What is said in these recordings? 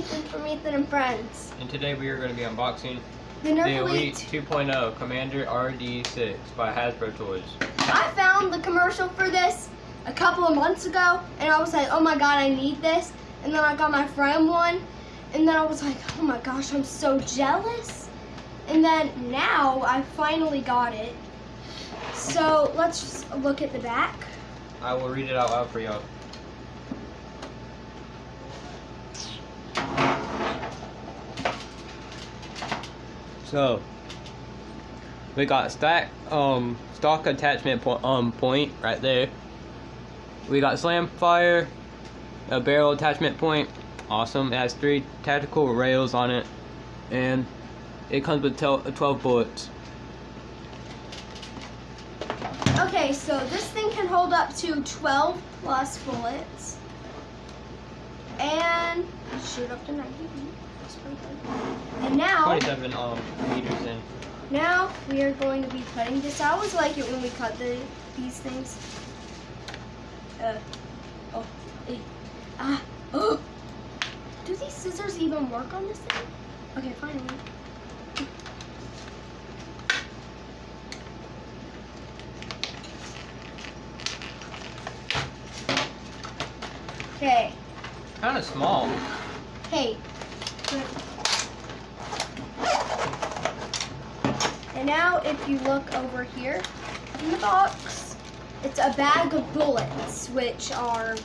Ethan from Ethan and Friends. And today we are going to be unboxing The the Elite Elite. 2.0 Commander RD6 by Hasbro Toys. I found the commercial for this a couple of months ago, and I was like, oh my god, I need this. And then I got my friend one, and then I was like, oh my gosh, I'm so jealous. And then now I finally got it. So let's just look at the back. I will read it out loud for y'all. So, we got stack um stock attachment point um point right there. We got slam fire, a barrel attachment point, awesome. It has three tactical rails on it, and it comes with 12 bullets. Okay, so this thing can hold up to 12 plus bullets. Shoot up to 90 feet. That's pretty good. And now, 27 um meters in. now we are going to be cutting this. I always like it when we cut the these things. Uh, oh, eh, ah, oh. Do these scissors even work on this thing? Okay, finally. Okay. Kind of small. Hey. And now if you look over here in the box, it's a bag of bullets, which are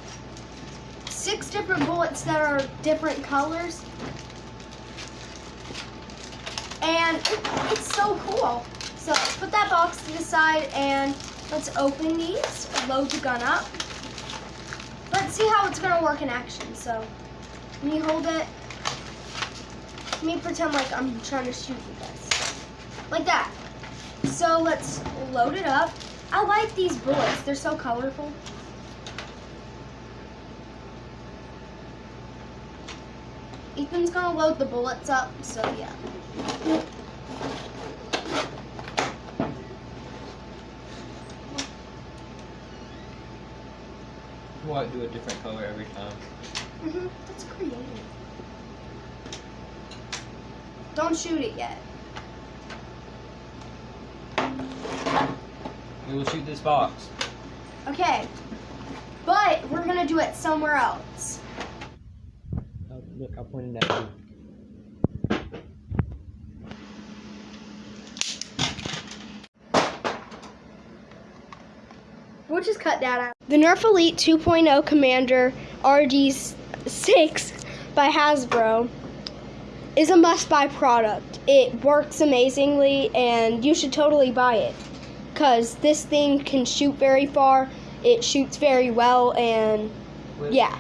six different bullets that are different colors. And it- it's so cool. So let's put that box to the side and let's open these, load the gun up. Let's see how it's gonna work in action. So let me hold it. Let me pretend like I'm trying to shoot you guys. Like that. So let's load it up. I like these bullets. They're so colorful. Ethan's gonna load the bullets up, so yeah. What? Do a different color every time. Don't shoot it yet. We will shoot this box. Okay. But we're gonna do it somewhere else. Oh, look, I pointed at you. We'll just cut that out. The Nerf Elite 2.0 Commander RD6 by Hasbro is a must buy product. It works amazingly and you should totally buy it because this thing can shoot very far, it shoots very well, and Yeah.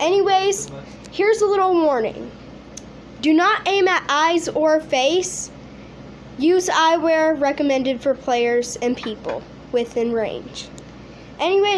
Anyways, here's a little warning do not aim at eyes or face. Use eyewear recommended for players and people within range. Anyways,